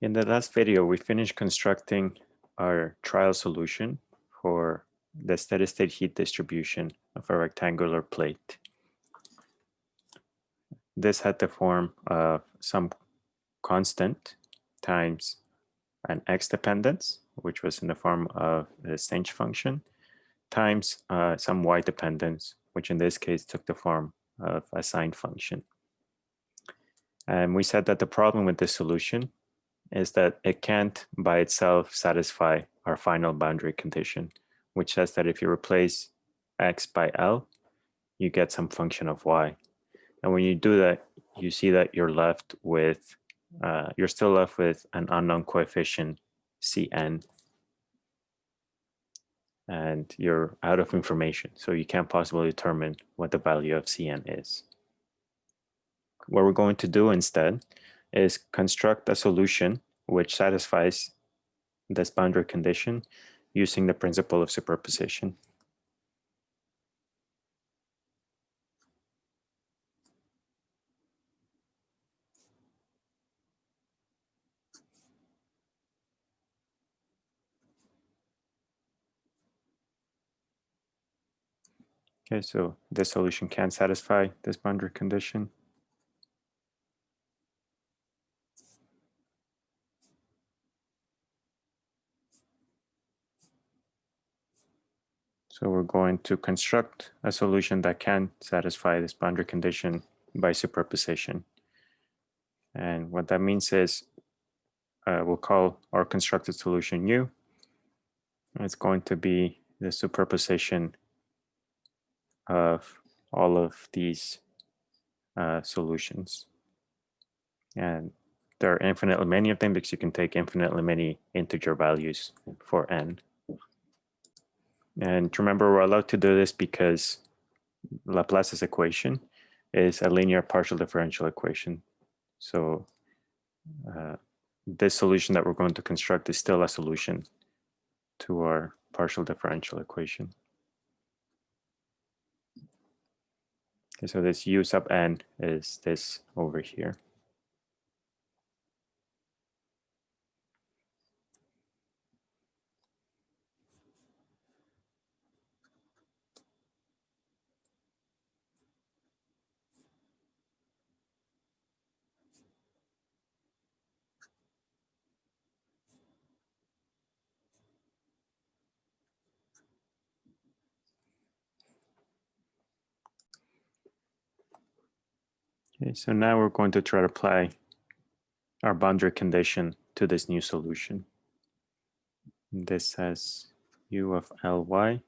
In the last video, we finished constructing our trial solution for the steady state heat distribution of a rectangular plate. This had the form of some constant times an x dependence, which was in the form of the sinh function, times uh, some y dependence, which in this case took the form of a sine function. And we said that the problem with this solution is that it can't by itself satisfy our final boundary condition, which says that if you replace x by L, you get some function of y. And when you do that, you see that you're left with, uh, you're still left with an unknown coefficient Cn. And you're out of information, so you can't possibly determine what the value of Cn is. What we're going to do instead is construct a solution which satisfies this boundary condition using the principle of superposition. Okay, so this solution can satisfy this boundary condition. So we're going to construct a solution that can satisfy this boundary condition by superposition. And what that means is uh, we'll call our constructed solution U. It's going to be the superposition of all of these uh, solutions. And there are infinitely many of them because you can take infinitely many integer values for n. And remember, we're allowed to do this because Laplace's equation is a linear partial differential equation. So uh, this solution that we're going to construct is still a solution to our partial differential equation. Okay, so this u sub n is this over here. Okay, so now we're going to try to apply our boundary condition to this new solution. This has u of ly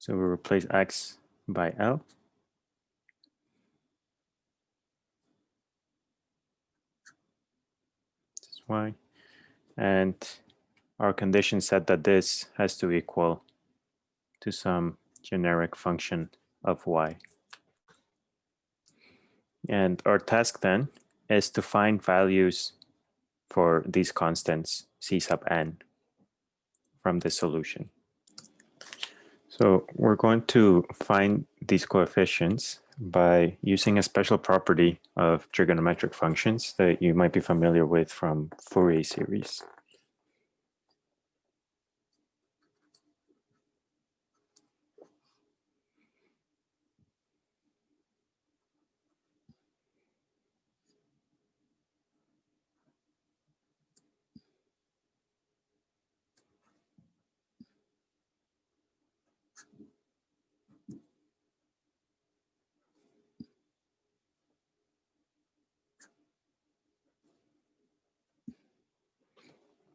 So we replace x by L. This is y. And our condition said that this has to equal to some generic function of y. And our task then is to find values for these constants c sub n from the solution. So we're going to find these coefficients by using a special property of trigonometric functions that you might be familiar with from Fourier series.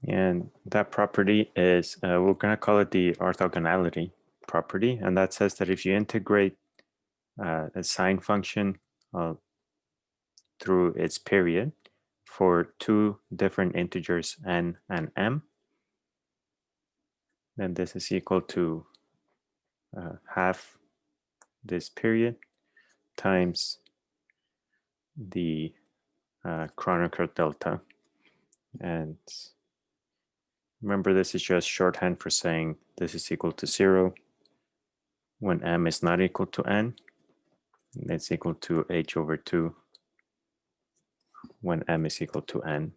And that property is, uh, we're going to call it the orthogonality property. And that says that if you integrate uh, a sine function uh, through its period for two different integers n and m, then this is equal to uh, half this period times the uh, Kronecker delta. And Remember, this is just shorthand for saying this is equal to zero. when m is not equal to n, it's equal to h over 2 when m is equal to n.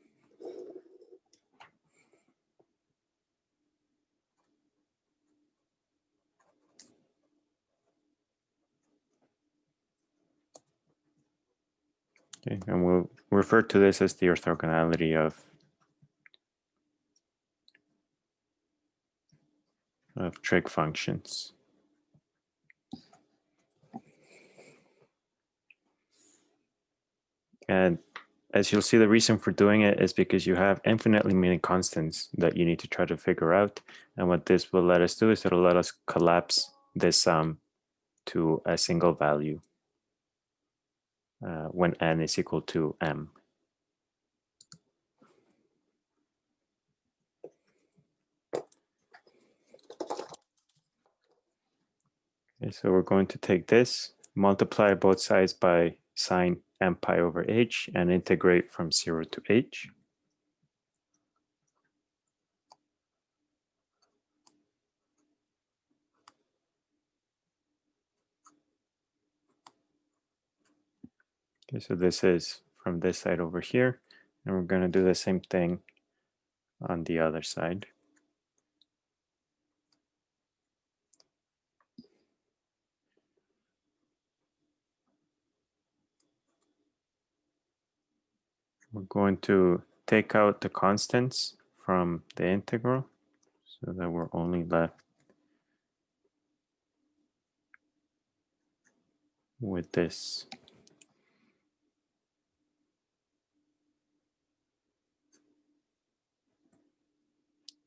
Okay, and we'll refer to this as the orthogonality of of trig functions. And as you'll see, the reason for doing it is because you have infinitely many constants that you need to try to figure out. And what this will let us do is it'll let us collapse this sum to a single value uh, when n is equal to m. Okay, so we're going to take this, multiply both sides by sine m pi over h and integrate from 0 to h. Okay, so this is from this side over here, and we're going to do the same thing on the other side. We're going to take out the constants from the integral so that we're only left with this.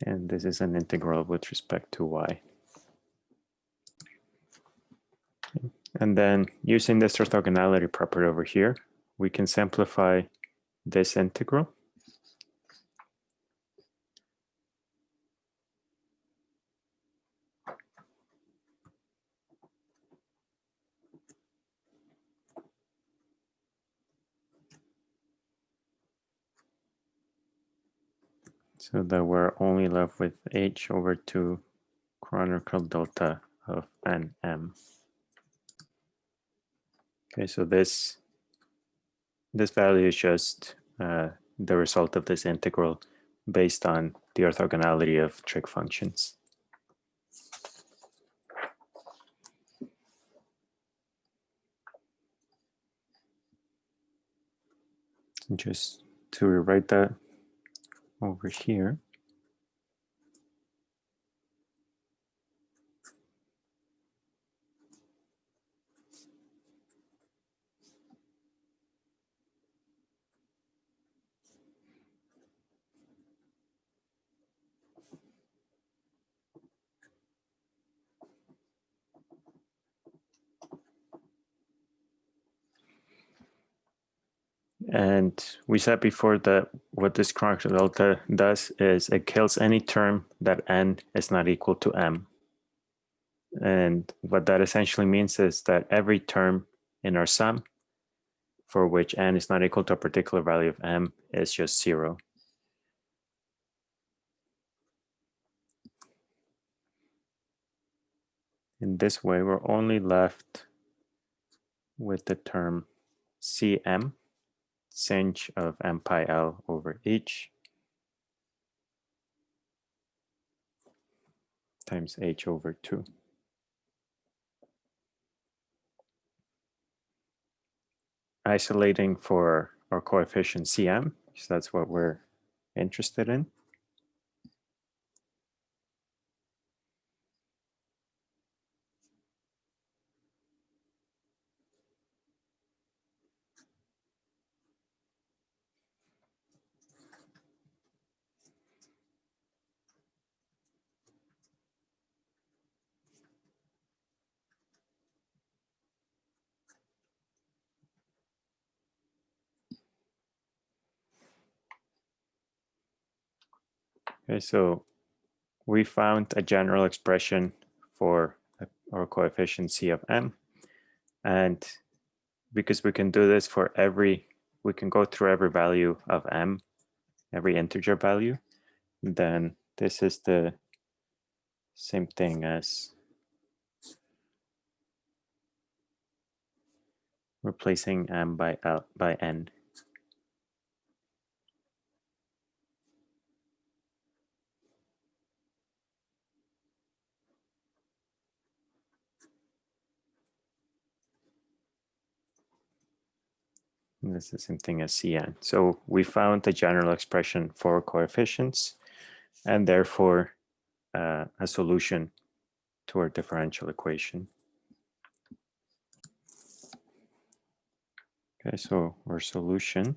And this is an integral with respect to y. And then using this orthogonality property over here, we can simplify this integral. So that we're only left with h over 2 Kronecker delta of nm. Okay, so this this value is just uh, the result of this integral based on the orthogonality of trig functions. Just to rewrite that over here. And we said before that what this Kronecker delta does is it kills any term that n is not equal to m. And what that essentially means is that every term in our sum for which n is not equal to a particular value of m is just zero. In this way, we're only left with the term cm sinh of m pi l over h times h over 2. Isolating for our coefficient cm, so that's what we're interested in. Okay, so we found a general expression for our coefficient C of M. And because we can do this for every, we can go through every value of M, every integer value, then this is the same thing as replacing M by L by N. is the same thing as Cn. So we found the general expression for coefficients and therefore uh, a solution to our differential equation. Okay, so our solution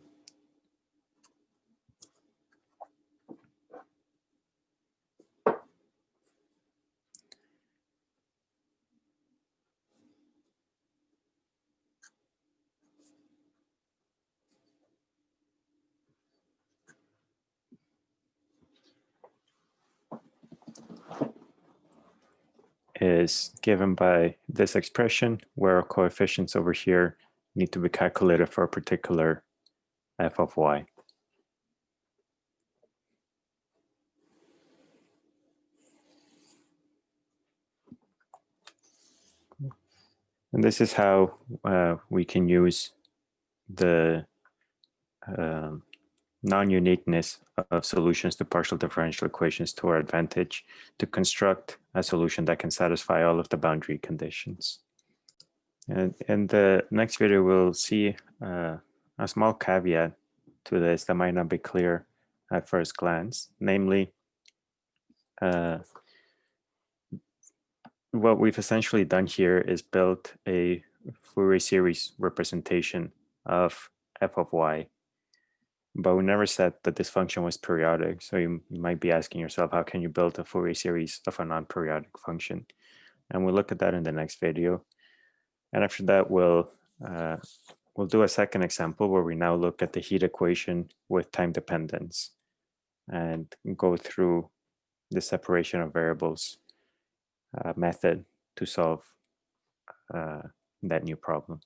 is given by this expression where coefficients over here need to be calculated for a particular f of y. And this is how uh, we can use the um, non-uniqueness of solutions to partial differential equations to our advantage to construct a solution that can satisfy all of the boundary conditions. And in the next video, we'll see uh, a small caveat to this that might not be clear at first glance, namely, uh, what we've essentially done here is built a Fourier series representation of f of y but we never said that this function was periodic. So you, you might be asking yourself, how can you build a Fourier series of a non-periodic function? And we'll look at that in the next video. And after that, we'll uh, we'll do a second example where we now look at the heat equation with time dependence and go through the separation of variables uh, method to solve uh, that new problem.